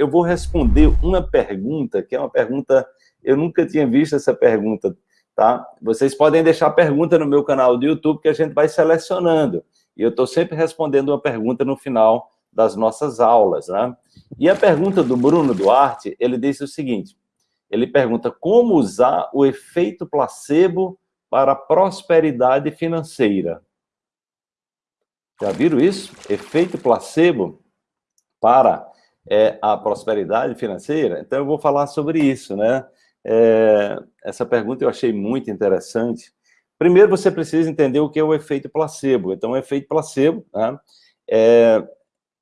eu vou responder uma pergunta, que é uma pergunta, eu nunca tinha visto essa pergunta, tá? Vocês podem deixar pergunta no meu canal do YouTube, que a gente vai selecionando. E eu estou sempre respondendo uma pergunta no final das nossas aulas, né? E a pergunta do Bruno Duarte, ele disse o seguinte, ele pergunta como usar o efeito placebo para a prosperidade financeira. Já viram isso? Efeito placebo para é, a prosperidade financeira? Então, eu vou falar sobre isso, né? É, essa pergunta eu achei muito interessante. Primeiro, você precisa entender o que é o efeito placebo. Então, o efeito placebo né, é,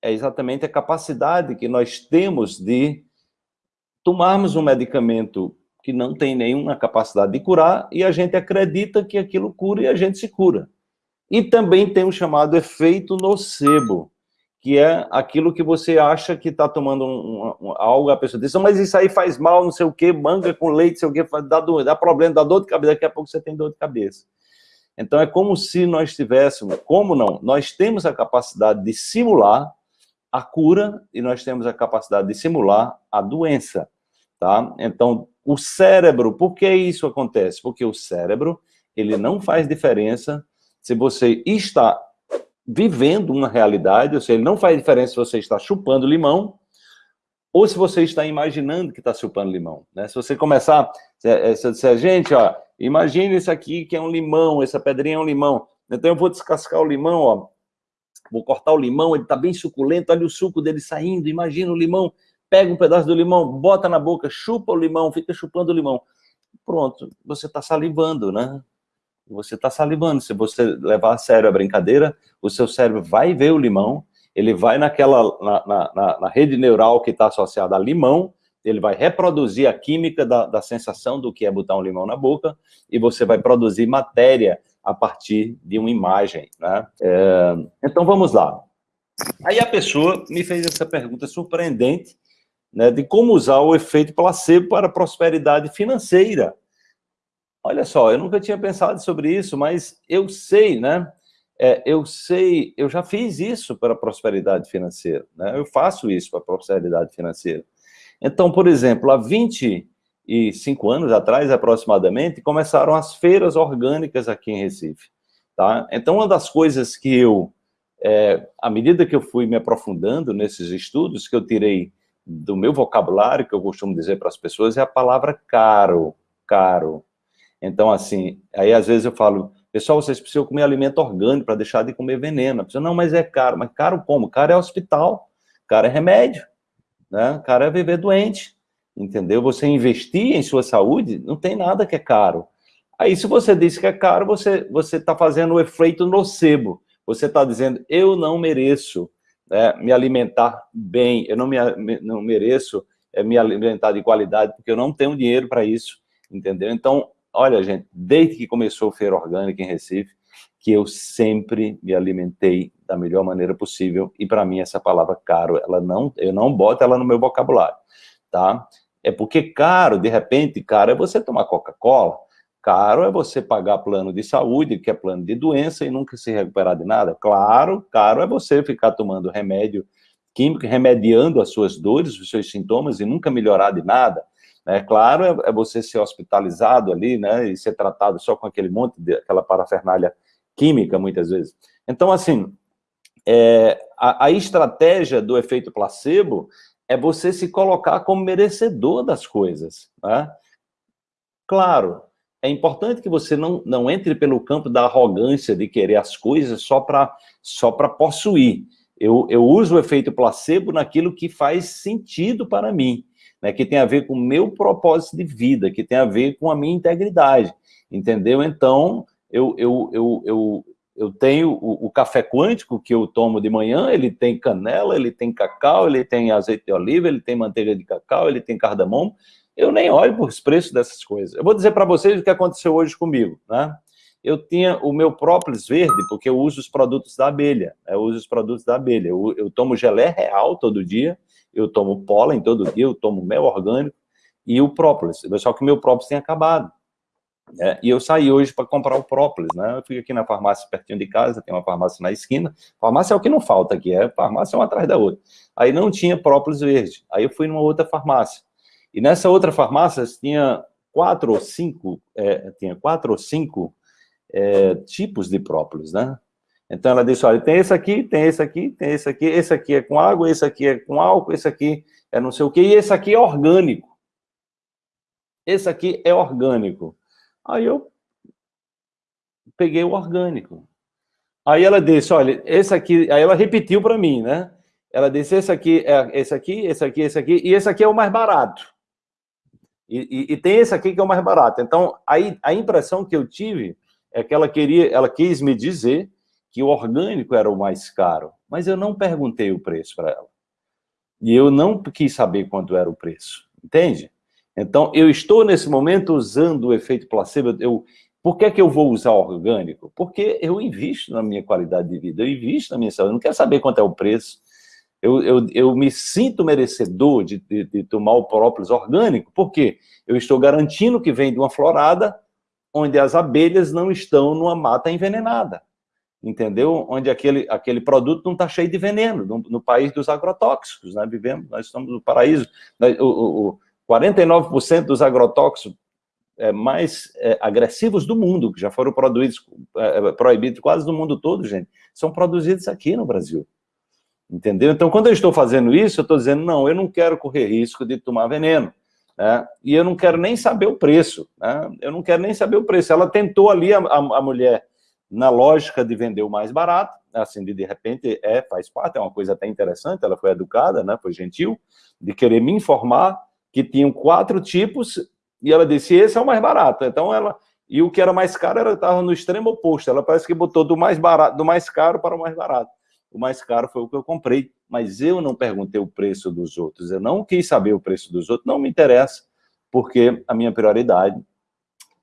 é exatamente a capacidade que nós temos de tomarmos um medicamento que não tem nenhuma capacidade de curar e a gente acredita que aquilo cura e a gente se cura. E também tem o chamado efeito nocebo, que é aquilo que você acha que está tomando um, um, algo, a pessoa diz, mas isso aí faz mal, não sei o que, manga com leite, sei o que, dá, dá problema, dá dor de cabeça, daqui a pouco você tem dor de cabeça. Então é como se nós tivéssemos, como não? Nós temos a capacidade de simular a cura e nós temos a capacidade de simular a doença, tá? Então, o cérebro, por que isso acontece? Porque o cérebro, ele não faz diferença se você está vivendo uma realidade, ou seja, não faz diferença se você está chupando limão ou se você está imaginando que está chupando limão. Né? Se você começar, se, se disser, gente, ó, imagine isso aqui que é um limão, essa pedrinha é um limão. Então eu vou descascar o limão, ó, vou cortar o limão, ele está bem suculento, olha o suco dele saindo, imagina o limão, pega um pedaço do limão, bota na boca, chupa o limão, fica chupando o limão. Pronto, você está salivando, né? Você está salivando. Se você levar a sério a brincadeira, o seu cérebro vai ver o limão, ele vai naquela, na, na, na rede neural que está associada a limão, ele vai reproduzir a química da, da sensação do que é botar um limão na boca, e você vai produzir matéria a partir de uma imagem, né? É, então, vamos lá. Aí a pessoa me fez essa pergunta surpreendente, né, de como usar o efeito placebo para prosperidade financeira. Olha só, eu nunca tinha pensado sobre isso, mas eu sei, né? É, eu sei, eu já fiz isso para a prosperidade financeira, né? Eu faço isso para a prosperidade financeira. Então, por exemplo, há 25 anos atrás, aproximadamente, começaram as feiras orgânicas aqui em Recife, tá? Então, uma das coisas que eu, é, à medida que eu fui me aprofundando nesses estudos, que eu tirei do meu vocabulário, que eu costumo dizer para as pessoas, é a palavra caro, caro. Então, assim, aí às vezes eu falo, pessoal, vocês precisam comer alimento orgânico para deixar de comer veneno. Pessoa, não, mas é caro. Mas caro como? Caro é hospital, caro é remédio, né? caro é viver doente, entendeu? Você investir em sua saúde, não tem nada que é caro. Aí, se você diz que é caro, você está fazendo o efeito nocebo. Você está dizendo, eu não mereço, né, me alimentar bem, eu não, me, não mereço é, me alimentar de qualidade, porque eu não tenho dinheiro para isso, entendeu? Então, olha, gente, desde que começou a Feira Orgânica em Recife, que eu sempre me alimentei da melhor maneira possível, e para mim essa palavra caro, ela não, eu não boto ela no meu vocabulário, tá? É porque caro, de repente, caro é você tomar Coca-Cola, Caro é você pagar plano de saúde, que é plano de doença, e nunca se recuperar de nada. Claro, caro é você ficar tomando remédio químico, remediando as suas dores, os seus sintomas, e nunca melhorar de nada. É claro, é, é você ser hospitalizado ali, né, e ser tratado só com aquele monte de, aquela parafernália química, muitas vezes. Então, assim, é, a, a estratégia do efeito placebo é você se colocar como merecedor das coisas, né? Claro, é importante que você não, não entre pelo campo da arrogância de querer as coisas só para só possuir. Eu, eu uso o efeito placebo naquilo que faz sentido para mim, né, que tem a ver com o meu propósito de vida, que tem a ver com a minha integridade, entendeu? Então, eu, eu, eu, eu, eu tenho o, o, café quântico que eu tomo de manhã, ele tem canela, ele tem cacau, ele tem azeite de oliva, ele tem manteiga de cacau, ele tem cardamomo, eu nem olho por os preços dessas coisas. Eu vou dizer para vocês o que aconteceu hoje comigo, né? Eu tinha o meu própolis verde, porque eu uso os produtos da abelha, né? eu uso os produtos da abelha. Eu, eu tomo gelé real todo dia, eu tomo pólen todo dia, eu tomo mel orgânico e o própolis. Só que o meu própolis tem acabado. É, e eu saí hoje para comprar o própolis, né? Eu fui aqui na farmácia pertinho de casa, tem uma farmácia na esquina. Farmácia é o que não falta aqui, é farmácia uma atrás da outra. Aí não tinha própolis verde. Aí eu fui numa outra farmácia. E nessa outra farmácia tinha quatro ou cinco, é, tinha quatro ou cinco é, tipos de própolis, né? Então ela disse, olha, tem esse aqui, tem esse aqui, tem esse aqui, esse aqui é com água, esse aqui é com álcool, esse aqui é não sei o quê, e esse aqui é orgânico. Esse aqui é orgânico. Aí eu peguei o orgânico. Aí ela disse, olha, esse aqui, aí ela repetiu para mim, né? Ela disse, esse aqui é esse aqui, esse aqui, esse aqui, e esse aqui é o mais barato. E, e, e tem esse aqui que é o mais barato. Então, aí a impressão que eu tive é que ela queria, ela quis me dizer que o orgânico era o mais caro, mas eu não perguntei o preço para ela. E eu não quis saber quanto era o preço, entende? Então, eu estou nesse momento usando o efeito placebo. Eu, por que, é que eu vou usar orgânico? Porque eu invisto na minha qualidade de vida, eu invisto na minha saúde, eu não quero saber quanto é o preço. Eu, eu, eu me sinto merecedor de, de, de tomar o própolis orgânico, porque eu estou garantindo que vem de uma florada onde as abelhas não estão numa mata envenenada, entendeu? Onde aquele, aquele produto não está cheio de veneno, no, no, país dos agrotóxicos, né? Vivemos, nós estamos no paraíso. O, o, o 49% dos agrotóxicos é, mais é, agressivos do mundo, que já foram produzidos, é, é, proibidos quase no mundo todo, gente, são produzidos aqui no Brasil. Entendeu? Então, quando eu estou fazendo isso, eu estou dizendo, não, eu não quero correr risco de tomar veneno. Né? E eu não quero nem saber o preço. Né? Eu não quero nem saber o preço. Ela tentou ali, a, a, a mulher, na lógica de vender o mais barato, assim, de, de repente, é, faz parte, é uma coisa até interessante, ela foi educada, né, foi gentil, de querer me informar, que tinham quatro tipos, e ela disse, esse é o mais barato. Então ela, e o que era mais caro era estava no extremo oposto. Ela parece que botou do mais barato, do mais caro para o mais barato. O mais caro foi o que eu comprei, mas eu não perguntei o preço dos outros. Eu não quis saber o preço dos outros, não me interessa, porque a minha prioridade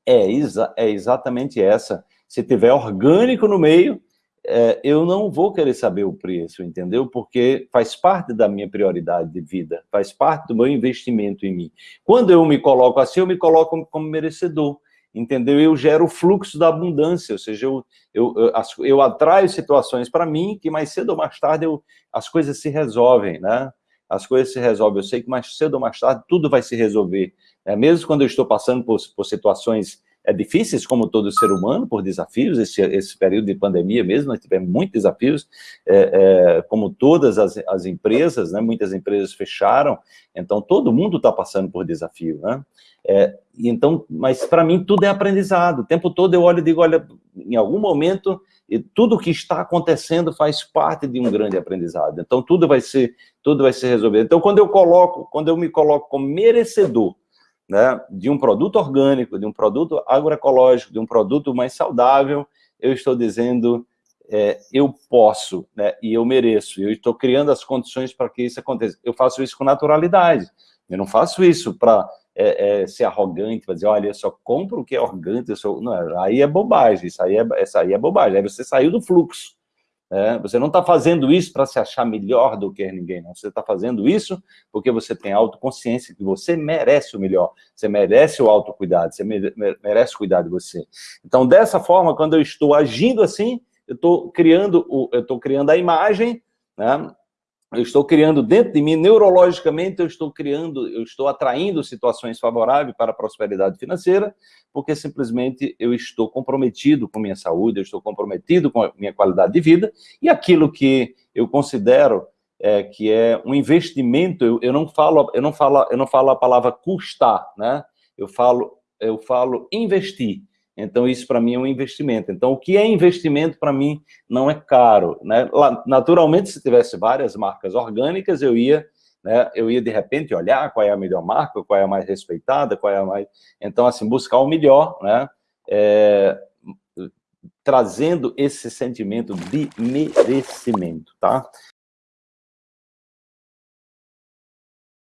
é, exa é exatamente essa. Se tiver orgânico no meio, é, eu não vou querer saber o preço, entendeu? Porque faz parte da minha prioridade de vida, faz parte do meu investimento em mim. Quando eu me coloco assim, eu me coloco como merecedor, entendeu? Eu gero o fluxo da abundância, ou seja, eu, eu, eu, eu atraio situações para mim que mais cedo ou mais tarde eu, as coisas se resolvem, né? As coisas se resolvem. Eu sei que mais cedo ou mais tarde tudo vai se resolver. Né? Mesmo quando eu estou passando por, por situações é, difíceis, como todo ser humano, por desafios, esse, esse período de pandemia mesmo, nós tivemos muitos desafios, é, é, como todas as, as empresas, né, muitas empresas fecharam, então todo mundo está passando por desafio, né? É, então, mas para mim tudo é aprendizado, o tempo todo eu olho e digo, olha, em algum momento, tudo que está acontecendo faz parte de um grande aprendizado, então tudo vai ser, tudo vai ser resolvido. Então quando eu coloco, quando eu me coloco como merecedor né, de um produto orgânico, de um produto agroecológico, de um produto mais saudável, eu estou dizendo, é, eu posso, né, e eu mereço, eu estou criando as condições para que isso aconteça. Eu faço isso com naturalidade, eu não faço isso para é, é, ser arrogante, para dizer, olha, eu só compro o que é orgânico, eu sou... não, aí é bobagem, isso aí é, isso aí é bobagem, aí você saiu do fluxo, é, você não está fazendo isso para se achar melhor do que ninguém, não. Você está fazendo isso porque você tem autoconsciência que você merece o melhor, você merece o autocuidado, você merece cuidar de você. Então, dessa forma, quando eu estou agindo assim, eu estou criando, o, eu estou criando a imagem, né? Eu estou criando dentro de mim, neurologicamente, eu estou criando, eu estou atraindo situações favoráveis para a prosperidade financeira, porque simplesmente eu estou comprometido com minha saúde, eu estou comprometido com a minha qualidade de vida, e aquilo que eu considero é, que é um investimento, eu, eu, não falo, eu, não falo, eu não falo a palavra custar, né? eu, falo, eu falo investir. Então, isso para mim é um investimento. Então, o que é investimento para mim não é caro. Né? Naturalmente, se tivesse várias marcas orgânicas, eu ia, né, eu ia de repente olhar qual é a melhor marca, qual é a mais respeitada, qual é a mais... Então, assim, buscar o melhor, né? É, trazendo esse sentimento de merecimento, tá?